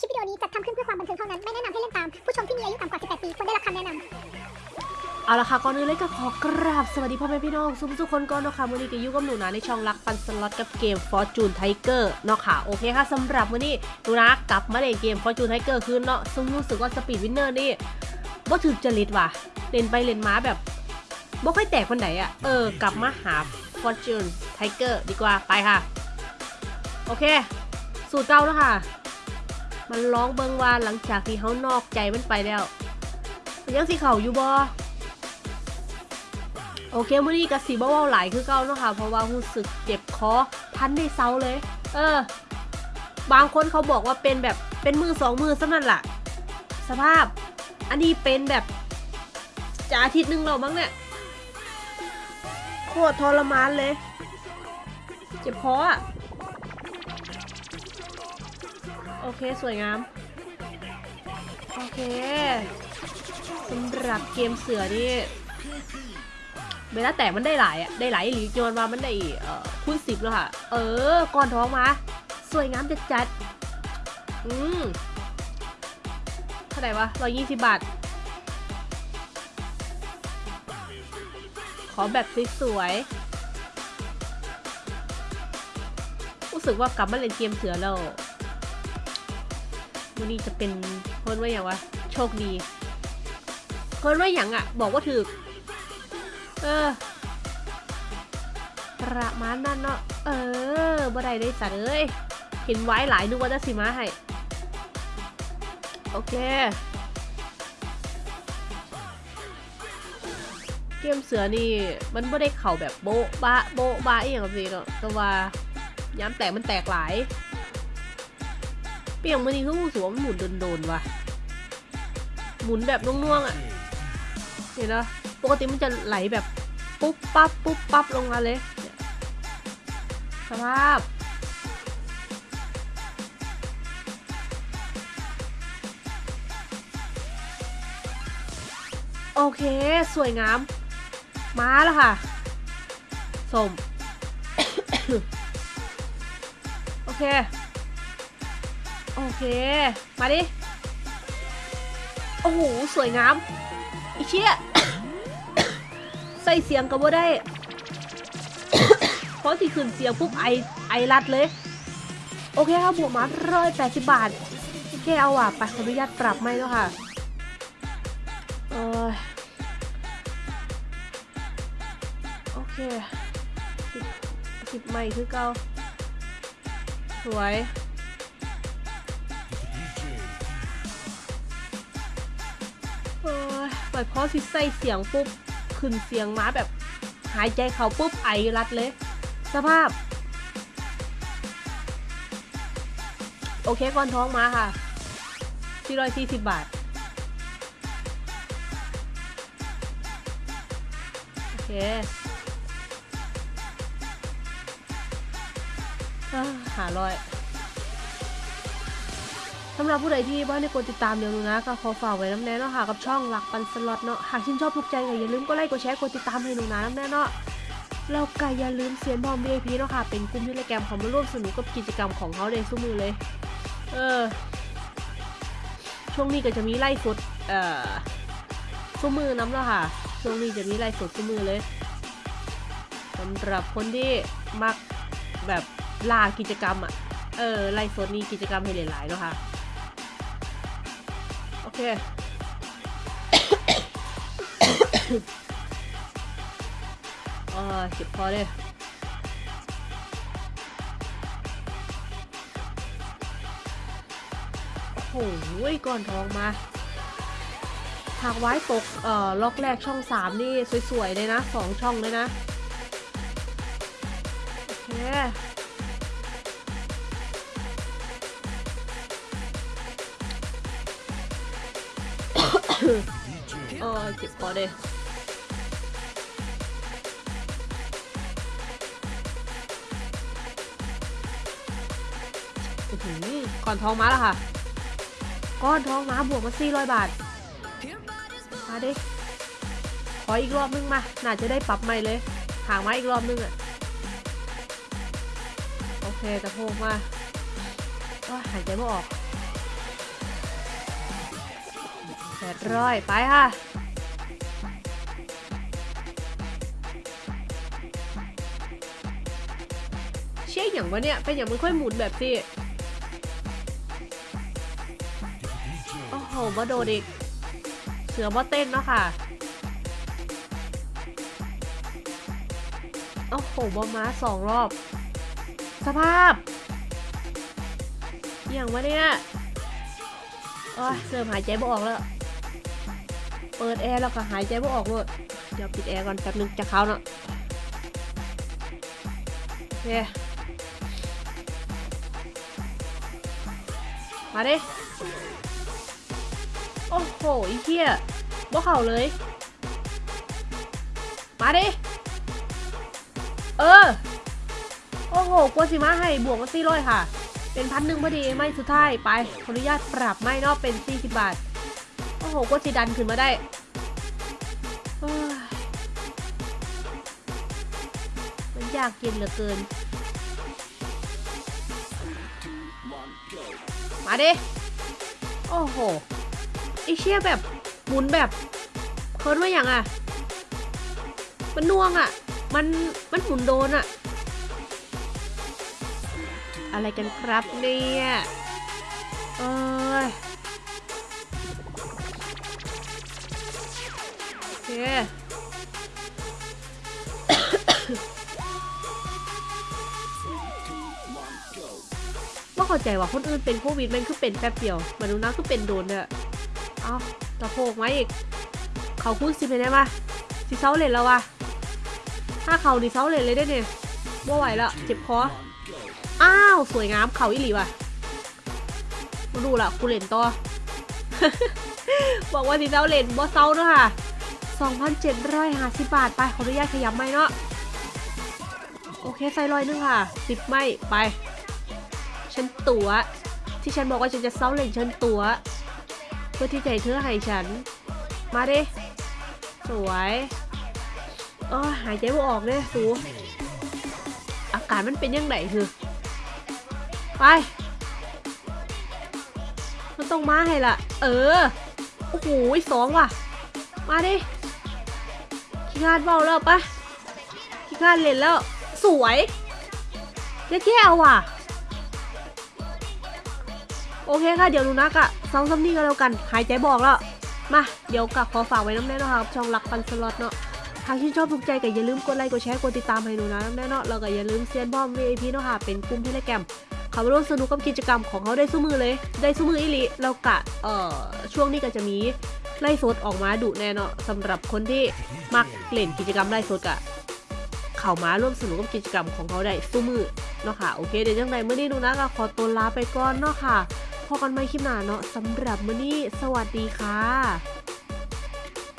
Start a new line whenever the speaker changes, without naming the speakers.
คลิปวิดีโอนี้จัดทำขึ้นเพื่อความบันเทิงเท่านั้น ไม่แนะนำให้เล่นตาม ผู้ชมที่มีอายุต่ำกว่า 18 ปีควรได้รับคำแนะนำ
เอาละค่ะก่อนอื่นเลยก็ขอกราบสวัสดีพ่อแม่พี่น้องสุขทุกคนก่อนเนาะค่ะวันนี้ก็อยู่กับหนูนะในช่องรักปันสล็อตกับเกม Fortune Tiger เนาะค่ะโอเคค่ะสำหรับวันนี้หนูนะกลับมาเล่นเกม Fortune Tiger คืนเนาะซึ่งรู้สึกว่า Speed Winner นี่บ่ถึกจริตว่ะเล่นไปเล่นมาแบบบ่ค่อยแตกคนไหนอะเออกลับมาหา Fortune Tiger ดีกว่าไปค่ะ โอเค สูตรเก่าแล้วค่ะ มันร้องเบิงว่าหลังจากที่เขานอกใจมันไปแล้วมันยังสิเข่าอยู่บ่โอเคมื้อนี้กะสีบ่เว้าหลายคือเก่าเนาะค่ะ เพราะว่ารู้สึกเจ็บคอทันได้เซาเลย เออ บางคนเขาบอกว่าเป็นแบบเป็นมือสองมือซะนั่นล่ะ สภาพ อันนี้เป็นแบบจะอาทิตย์หนึงแล้วมั้งเนี่ยโคตรทรมานเลย เจ็บคออะ เคสวยงาม โอเคสำหรับเกมเสือนี่เวลาแตกมันได้หลายอะได้หลายหรือจนว่ามันได้เอ่อคูณสิบแล้วค่ะ เออก่อนท้องมา สวยงามจัดจัดอืมเท่าไหร่วะร้อยยี่สิบบาท ขอแบบสวยๆรู้สึกว่ากลับมาเล่นเกมเสือแล้ว วันนี้จะเป็นเพิ่นว่าอย่างวะ โชคดีเพิ่นว่าอย่างอะบอกว่าถือเออประมาณนั้นเนาะ เออบ่ได้ได้สัตว์เอ้ย เห็นไว้หลายนึกว่าจะสิมาให้ โอเค เกมเสือนี่ มันไม่ได้เข่าแบบโบ๊ะบะโบ๊ะบะอย่างแบบนี้เนาะแต่ว่าย้ำแตกมันแตกหลาย เปียงมันนี่คือรู้สึกว่ามันหมุนโดนๆว่ะ หมุนแบบน่วงๆอะ เห็นเนาะปกติมันจะไหลแบบปุ๊บปั๊บปุ๊บปั๊บลงมาเลยสภาพโอเค สวยงาม มาแล้วค่ะสม โอเค โอเค มาดิ โอ้โห สวยงามอีเชี่ย ใส่เสียงก็บ่ได้ เพราะที่ขึ้นเสียงปุ๊บไอไอรัดเลย โอเคครับบวกมาร้อยแปดสิบบาทโอเคเอาอะไปขออนุญาตปรับไม่แล้วค่ะเออโอเคสิบสิบไม่คือเก่าสวย อยพอสิใส่เสียงปุ๊บขึ้นเสียงมาแบบ หายใจเขาปุ๊บไอรัดเลย สภาพ โอเคก่อนท้องมาค่ะ440 บาท โอเคอ่าหาร้อย สำหรับผู้ใดที่บ้านได้กดติดตามเดี๋ยวนูนะก็ขอฝากไว้น้ำแน่เนาะค่ะกับช่องหลักปันสล็อตเนาะหากชื่นชอบถูกใจก็อย่าลืมกดไลค์กดแชร์กดติดตามให้หนูนะน้ำแน่เนาะแล้วก็อย่าลืมเสียนบอม VIP เนาะค่ะเป็นกลุ่มที่รายการเขามาร่วมสนุกกับกิจกรรมของเขาเลยสู้มือเลย เออ ช่วงนี้ก็จะมีไล่สดเอ่อสู้มือน้ำแล้วค่ะ ช่วงนี้จะมีไล่สดสู้มือเลยสำหรับคนที่มักแบบลากิจกรรมอะเออไล่สดนี่กิจกรรมให้หลายๆเนาะค่ะ คเออเจ็บคอเลยโอ้โหก่อนทองมา หากไว้ตก เอ่อ ล็อกแรกช่องสามนี่ สวย ๆ เลยนะสองช่องเลยนะ โอเค เออเจ็บคอเลยอื้อหือก่อนทองมาแล้วค่ะ ก้อนทองมาบวกมา400บาท มาดิ ขออีกรอบนึงมา น่าจะได้ปรับใหม่เลยห่างมาอีกรอบนึงอะโอเคกระโพกมาโอ้ยหายใจไม่ออก แปดร้อยไปค่ะเชี่ยอย่างวะเนี่ยเป็นอย่างมันค่อยหมุนแบบสิโอ้โหมาโดดอีกเสือมาเต้นเนาะค่ะโอ้โหบอม้าสองรอบ สภาพ อย่างวะเนี่ยโอ้ยเริ่มหายใจไม่ออกแล้ว เปิดแอร์แล้วก็หายใจไม่ออกเลยเดี๋ยวปิดแอร์ก่อนแป๊บนึงจะเข้าเนาะโอเคมาดิ โอ้โหอ้เหี้ยบ่เข่าเลย มาดิ เออ โอ้โหกลัวสิมาให้บวกมาสี่ร้อยค่ะ เป็นพันหนึ่งพอดี ไม่สุดท้ายไป ขออนุญาตปรับไม่นอกเป็น 40 บาท โอ้โหกลัวสิดันขึ้นมาได้มันยากเย็นเหลือเกิน มาดิ โอ้โหไอเชี่ยแบบหมุนแบบเคิร์นว่าอย่างอะ มันน่วงอะ มันมันหมุนโดนอะ อะไรกันครับเนี่ย ว่าเข้าใจว่าคนอื่นเป็นโควิดแมันคือเป็นแป๊บเดียวมาดูนะคือเป็นโดนเนี่ยเอาตะโพกไว้อีก เขาพูดสิเป็นไงมาสิเซาเลนแล้ววะถ้าเขาดิเซาเลนเลยได้เนี่ยบ่ไหวแล้วเจ็บคออ้าว สวยงามเขาอีหลีว่ะมาดูละกูเล่นต่อ บอกว่าสิเซาเลนบ่เซาเนอะค่ะ 2,750 บาท ไปขออนุญาตขยับไม่เนาะ โอเคใส่ร้อยนึงค่ะ สิบไม่ไป ฉันตัวที่ฉันบอกว่าฉันจะเซาเลนฉันตัวเพื่อที่จะให้เธอให้ฉัน มาดิ สวยเออหายใจไม่ออกเลยสูอาการมันเป็นยังไงคือ ไป มันต้องมาให้ละ เออ โอ้โหสองว่ะ มาดิ งานเบาแล้วปะงานเล่นแล้ว สวยเจ๊แก้วว่ะ โอเคค่ะ เดี๋ยวนูนักอะสองซัมนี่ก็แล้วกัน หายใจบอกแล้ว มา เดี๋ยวกับขอฝากไว้น้ำแน่นอนครับ ช่องรักปันสล็อตเนาะหากชื่นชอบถูกใจก็อย่าลืมกดไลค์ กดแชร์ กดติดตามให้หนูนะแน่เนาะแล้วก็อย่าลืมเซียนบอม VIP เนาะค่ะ เป็นกลุ่มเทเลแกมเขาร่วมสนุกกับกิจกรรมของเขาได้สู้มือเลย ได้สู้มืออีหลีแล้วกะ เอ่อ ช่วงนี้ก็จะมี ไล่สดออกมาดุแน่เนาะสำหรับคนที่มักเล่นกิจกรรมไล่สดกะเข่ามาร่วมสนุกกับกิจกรรมของเขาได้สู้มือเนาะค่ะโอเคเดี๋ยวจังใดเมื่อนี้หนูนะก็ขอตัวลาไปก่อนเนาะค่ะพอกันใหม่คลิปหน้าเนาะสำหรับมื่อนี้สวัสดีค่ะ